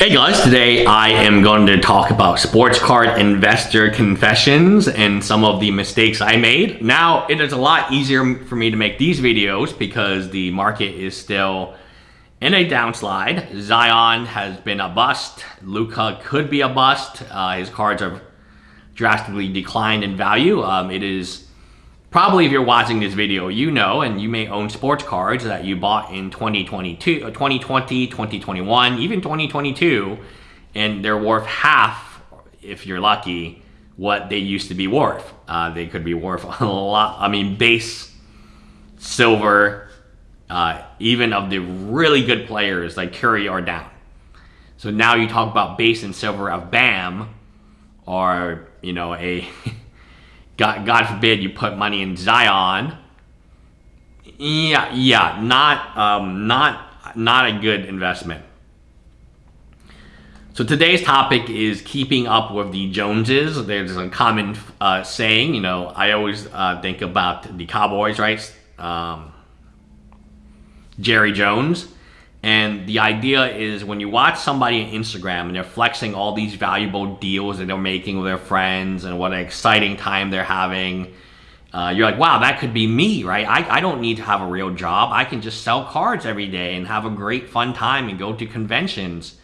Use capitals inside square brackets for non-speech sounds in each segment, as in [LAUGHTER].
Hey guys, today I am going to talk about sports card investor confessions and some of the mistakes I made. Now, it is a lot easier for me to make these videos because the market is still in a downslide. Zion has been a bust. Luka could be a bust. Uh, his cards have drastically declined in value. Um, it is Probably if you're watching this video, you know, and you may own sports cards that you bought in 2022, 2020, 2021, even 2022, and they're worth half, if you're lucky, what they used to be worth. Uh, they could be worth [LAUGHS] a lot. I mean, base silver, uh, even of the really good players like Curry are down. So now you talk about base and silver of Bam, or you know a [LAUGHS] God, God forbid you put money in Zion. Yeah, yeah, not, um, not, not a good investment. So today's topic is keeping up with the Joneses. There's a common uh, saying, you know, I always uh, think about the Cowboys, right? Um, Jerry Jones. And the idea is when you watch somebody on Instagram and they're flexing all these valuable deals that they're making with their friends and what an exciting time they're having, uh, you're like, wow, that could be me, right? I, I don't need to have a real job. I can just sell cards every day and have a great fun time and go to conventions.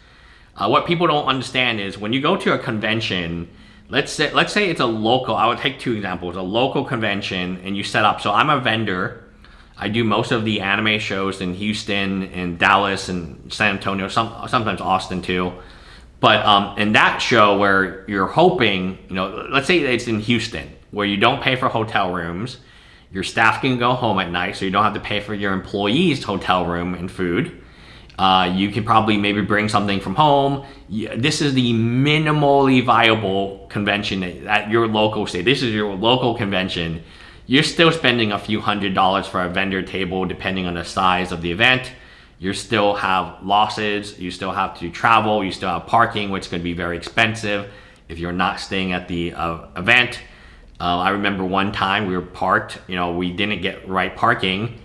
Uh, what people don't understand is when you go to a convention, let's say, let's say it's a local, I would take two examples, a local convention and you set up. So I'm a vendor I do most of the anime shows in Houston and Dallas and San Antonio, some, sometimes Austin too. But um, in that show where you're hoping, you know, let's say it's in Houston, where you don't pay for hotel rooms, your staff can go home at night, so you don't have to pay for your employees' hotel room and food. Uh, you can probably maybe bring something from home. This is the minimally viable convention at your local state. This is your local convention you're still spending a few hundred dollars for a vendor table depending on the size of the event. You still have losses, you still have to travel, you still have parking, which could be very expensive if you're not staying at the uh, event. Uh, I remember one time we were parked, you know, we didn't get right parking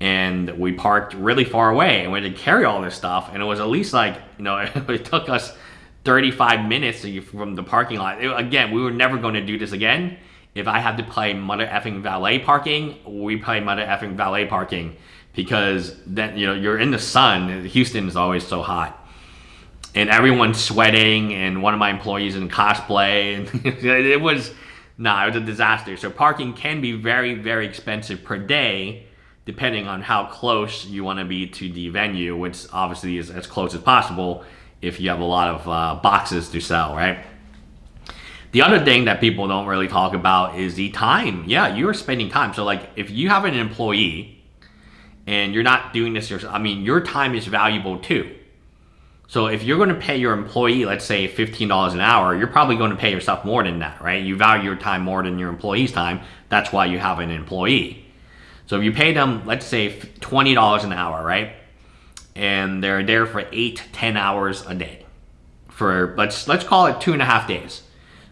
and we parked really far away and we had to carry all this stuff and it was at least like, you know, [LAUGHS] it took us 35 minutes from the parking lot. It, again, we were never going to do this again if I have to play mother effing valet parking, we play mother effing valet parking because then you know you're in the sun. Houston is always so hot, and everyone's sweating. And one of my employees in cosplay, and [LAUGHS] it was nah, it was a disaster. So parking can be very very expensive per day, depending on how close you want to be to the venue, which obviously is as close as possible if you have a lot of uh, boxes to sell, right? The other thing that people don't really talk about is the time. Yeah, you're spending time. So like if you have an employee and you're not doing this yourself, I mean, your time is valuable too. So if you're going to pay your employee, let's say $15 an hour, you're probably going to pay yourself more than that, right? You value your time more than your employee's time. That's why you have an employee. So if you pay them, let's say $20 an hour, right? And they're there for eight, 10 hours a day for, let's, let's call it two and a half days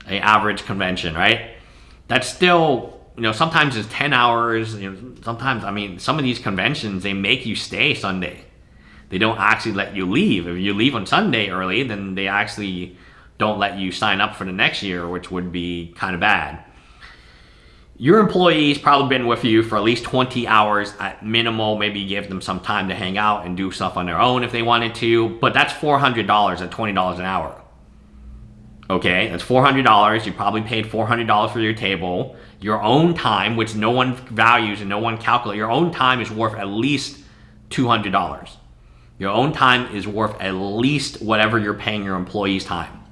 a average convention, right? That's still, you know, sometimes it's 10 hours. You know, sometimes, I mean, some of these conventions, they make you stay Sunday. They don't actually let you leave. If you leave on Sunday early, then they actually don't let you sign up for the next year, which would be kind of bad. Your employees probably been with you for at least 20 hours at minimal. Maybe give them some time to hang out and do stuff on their own if they wanted to, but that's $400 at $20 an hour. Okay, that's $400. You probably paid $400 for your table. Your own time, which no one values and no one calculates, your own time is worth at least $200. Your own time is worth at least whatever you're paying your employees' time.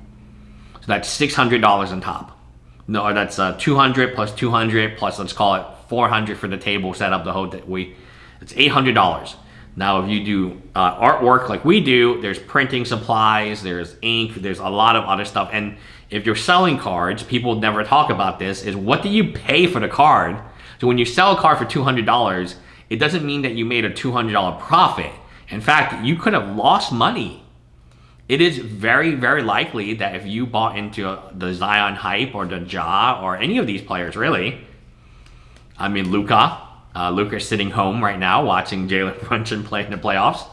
So that's $600 on top. No, that's uh, 200 plus 200 plus let's call it 400 for the table set up the whole that we it's $800. Now, if you do uh, artwork like we do, there's printing supplies, there's ink, there's a lot of other stuff. And if you're selling cards, people never talk about this, is what do you pay for the card? So when you sell a card for $200, it doesn't mean that you made a $200 profit. In fact, you could have lost money. It is very, very likely that if you bought into the Zion hype or the Ja or any of these players, really, I mean, Luka, uh, sitting home right now watching Jalen [LAUGHS] Brunson play in the playoffs.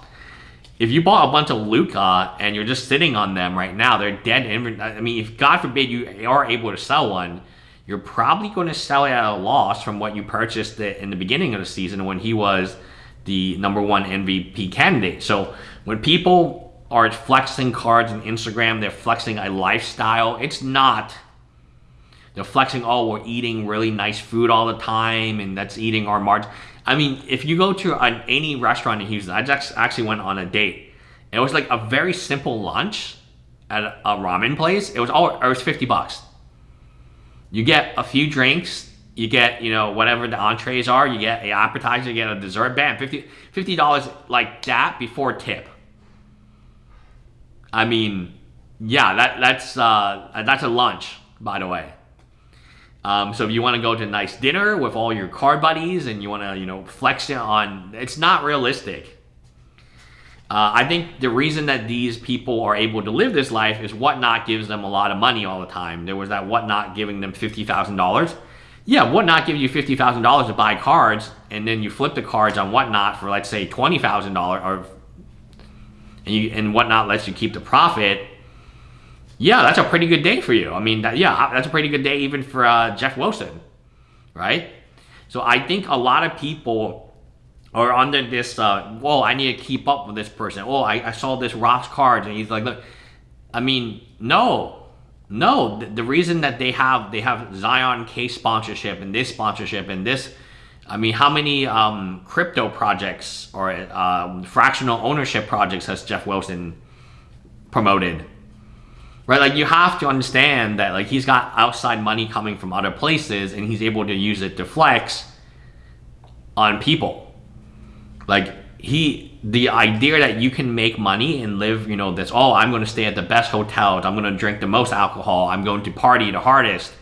if you bought a bunch of Luka and you're just sitting on them right now, they're dead. I mean, if God forbid you are able to sell one, you're probably going to sell it at a loss from what you purchased it in the beginning of the season when he was the number one MVP candidate. So when people are flexing cards on Instagram, they're flexing a lifestyle. It's not. They're flexing, oh, we're eating really nice food all the time, and that's eating our margin. I mean, if you go to an, any restaurant in Houston, I just actually went on a date. It was like a very simple lunch at a, ramen place. It was all it was fifty bucks. You get a few drinks, you get you know whatever the entrees are, you get a appetizer, you get a dessert. Bam, 50 dollars like that before tip. I mean, yeah, that that's uh, that's a lunch, by the way. Um, so if you want to go to a nice dinner with all your car buddies and you want to, you know, flex it on, it's not realistic. Uh, I think the reason that these people are able to live this life is Whatnot gives them a lot of money all the time. There was that Whatnot giving them $50,000. Yeah, Whatnot gives you $50,000 to buy cards and then you flip the cards on Whatnot for, let's say, $20,000 or and, you, and Whatnot lets you keep the profit yeah, that's a pretty good day for you. I mean, that, yeah, that's a pretty good day even for uh, Geoff Wilson, right? So I think a lot of people are under this, uh, whoa, I need to keep up with this person. Oh, I, I saw this Ross cards, and he's like, look, I mean, no, no. The, the reason that they have they have Zion case sponsorship and this sponsorship and this, I mean, how many um, crypto projects or uh, fractional ownership projects has Geoff Wilson promoted? Right? Like you have to understand that like he's got outside money coming from other places and he's able to use it to flex on people. Like he, the idea that you can make money and live, you know, this, oh, I'm going to stay at the best hotels. I'm going to drink the most alcohol. I'm going to party the hardest.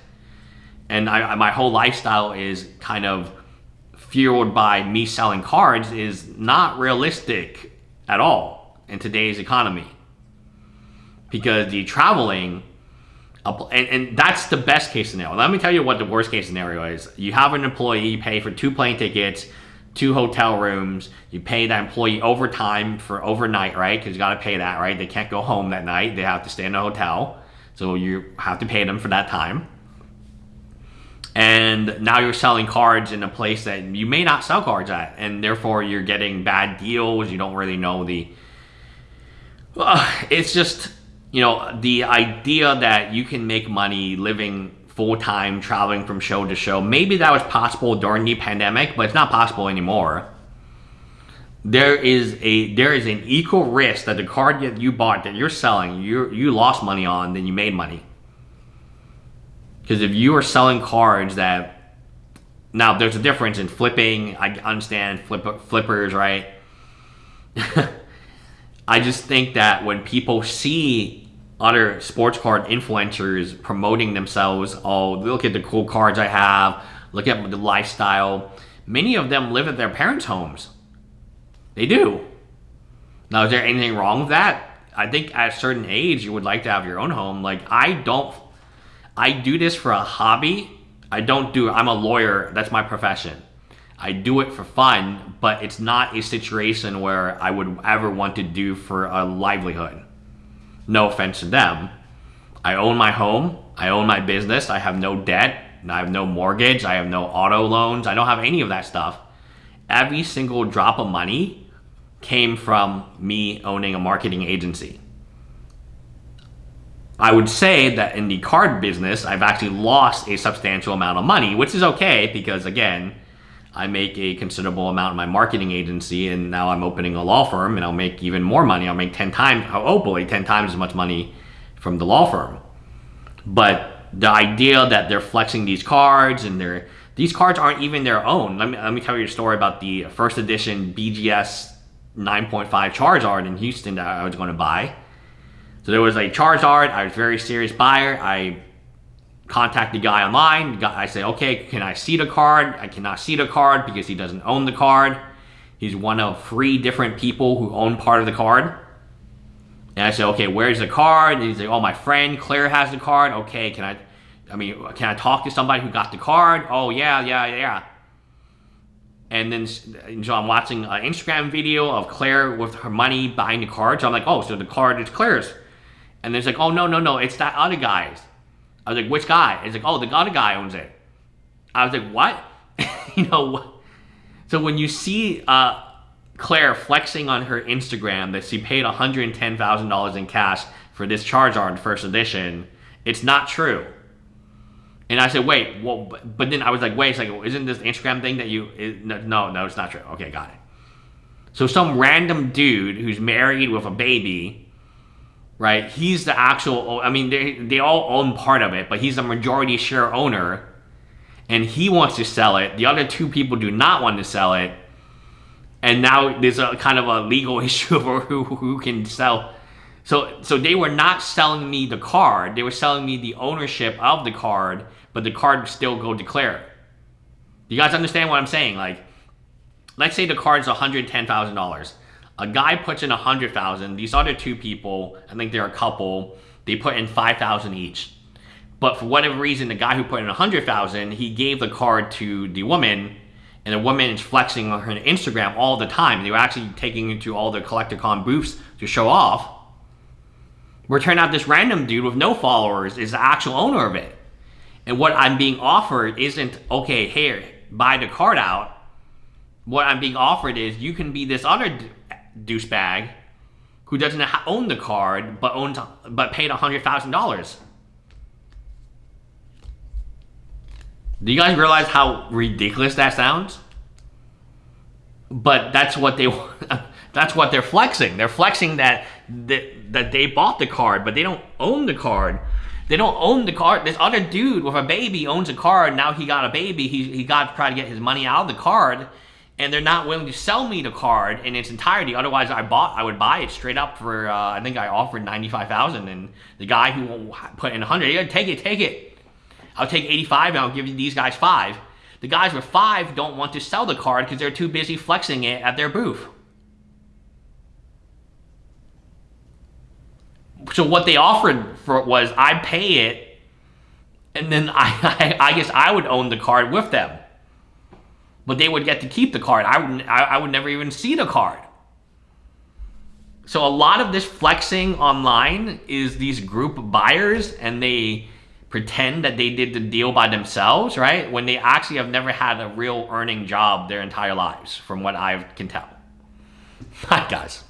And I, my whole lifestyle is kind of fueled by me selling cards is not realistic at all in today's economy because the traveling and, and that's the best case scenario. Let me tell you what the worst case scenario is. You have an employee, pay for two plane tickets, two hotel rooms, you pay that employee overtime for overnight, right? Because you got to pay that, right? They can't go home that night, they have to stay in a hotel. So you have to pay them for that time. And now you're selling cards in a place that you may not sell cards at, and therefore you're getting bad deals. You don't really know the. Uh, [SIGHS] it's just you know, the idea that you can make money living full time, traveling from show to show, maybe that was possible during the pandemic, but it's not possible anymore. There is a there is an equal risk that the card that you bought that you're selling, you you lost money on, then you made money. Because if you are selling cards that now there's a difference in flipping. I understand flip, flippers, right? [LAUGHS] I just think that when people see other sports card influencers promoting themselves, oh, look at the cool cards I have, look at the lifestyle. Many of them live at their parents' homes. They do. Now, is there anything wrong with that? I think at a certain age, you would like to have your own home. Like, I don't, I do this for a hobby. I don't do, I'm a lawyer. That's my profession. I do it for fun, but it's not a situation where I would ever want to do for a livelihood. No offense to them. I own my home. I own my business. I have no debt. I have no mortgage. I have no auto loans. I don't have any of that stuff. Every single drop of money came from me owning a marketing agency. I would say that in the card business, I've actually lost a substantial amount of money, which is okay because, again, I make a considerable amount in my marketing agency and now I'm opening a law firm and I'll make even more money. I'll make 10 times, oh, hopefully 10 times as much money from the law firm. But the idea that they're flexing these cards and they're, these cards aren't even their own. Let me, let me tell you a story about the first edition BGS 9.5 Charizard in Houston that I was going to buy. So there was a Charizard. I was a very serious buyer. I contact the guy online. I say, okay, can I see the card? I cannot see the card because he doesn't own the card. He's one of three different people who own part of the card. And I say, okay, where's the card? And he's like, oh, my friend Claire has the card. Okay, can I, I mean, can I talk to somebody who got the card? Oh, yeah, yeah, yeah. And then so I'm watching an Instagram video of Claire with her money buying the card. So I'm like, oh, so the card is Claire's. And then it's like, oh, no, no, no, it's that other guy's. I was like, which guy? It's like, oh, the other guy owns it. I was like, what? [LAUGHS] you know, so when you see uh, Claire flexing on her Instagram that she paid $110,000 in cash for this Charizard first edition, it's not true. And I said, wait, well, but then I was like, wait a second, isn't this Instagram thing that you, is, no, no, it's not true. Okay, got it. So some random dude who's married with a baby, right? He's the actual, I mean, they, they all own part of it, but he's the majority share owner and he wants to sell it. The other two people do not want to sell it. And now there's a kind of a legal [LAUGHS] issue over who, who can sell. So, so they were not selling me the card. They were selling me the ownership of the card, but the card still go declare. You guys understand what I'm saying? Like, let's say the card's $110,000. A guy puts in 100,000. These other two people, I think they're a couple, they put in 5,000 each. But for whatever reason, the guy who put in 100,000, he gave the card to the woman, and the woman is flexing on her Instagram all the time. They were actually taking it to all the Collect-A-Con booths to show off. Where turned out this random dude with no followers is the actual owner of it. And what I'm being offered isn't, okay, here, buy the card out. What I'm being offered is you can be this other douchebag who doesn't own the card but owns but paid $100,000. Do you guys realize how ridiculous that sounds? But that's what they [LAUGHS] that's what they're flexing. They're flexing that, that that they bought the card, but they don't own the card. They don't own the card. This other dude with a baby owns a card. Now he got a baby. He, he got to try to get his money out of the card. And they're not willing to sell me the card in its entirety. Otherwise, I bought, I would buy it straight up for, uh, I think I offered 95000 And the guy who put in a 100 yeah, take it, take it. I'll take 85 and I'll give you these guys five. The guys with five don't want to sell the card because they're too busy flexing it at their booth. So what they offered for was I pay it, and then I, [LAUGHS] I, I guess I would own the card with them. But they would get to keep the card. I would, I, would never even see the card. So a lot of this flexing online is these group buyers and they pretend that they did the deal by themselves, right? When they actually have never had a real earning job their entire lives, from what I can tell. [LAUGHS] Hi, guys.